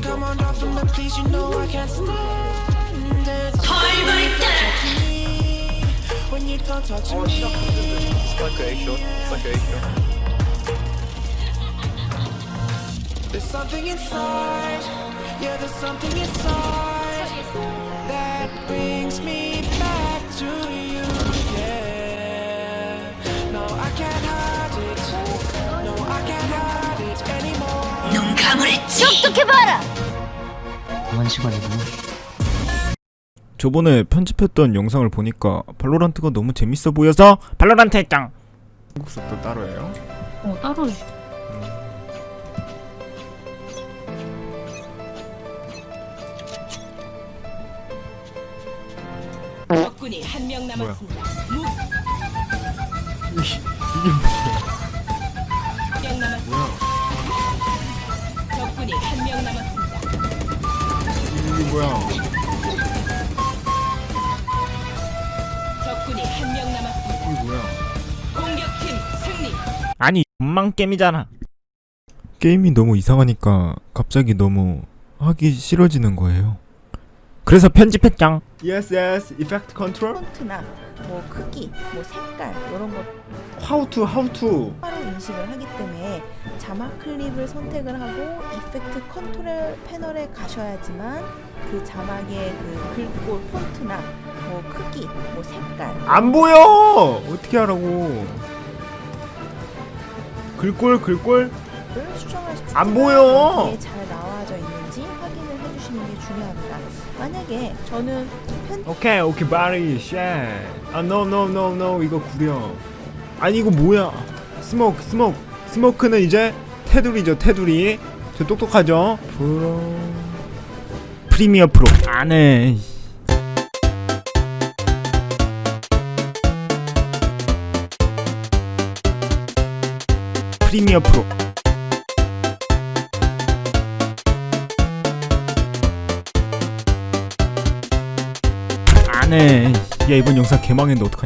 don't come on off from the please, you know I can't stand it. When you don't talk to me. Stuck a shot, stuck a shot. There's something inside, yeah, there's something inside that brings me. 감으랬지. 똑똑해봐라. 그만 시간이구나. 저번에 편집했던 영상을 보니까 발로란트가 너무 재밌어 보여서 발로란트 했짱 한국 습도 따로 해요? 어 따로 해. 적군이 한 명 남았습니다. 이게 뭐야 이게 뭐야? 적군이 한 명 남았습니다. 이게 뭐야? 공격팀 승리. 아니 엄망 게임이잖아. 게임이 너무 이상하니까 갑자기 너무 하기 싫어지는 거예요. 그래서 편집했짱 Yes yes effect control. 폰트나 뭐 크기, 뭐 색깔 이런 거 How to how to. 바로 인식을 하기 때문에 자막 클립을 선택을 하고 이펙트 컨트롤 패널에 가셔야지만 그 자막의 그 글꼴 폰트나 뭐 크기, 뭐 색깔. 안 보여! 어떻게 하라고? 글꼴 글꼴? 안 보여! 잘 나와져 있는지 확인을 해주시는 게 중요합니다. 만약에 저는 편 오케이 오케이 바리 쉣아 no no no no 이거 구려. 아니 이거 뭐야? 스모크 스모크. 스모크는 이제 테두리죠 테두리. 저 똑똑하죠? 프로 프리미어 프로. 안해 프리미어 프로. 안해 야 이번 영상 개망했는데 어떡하냐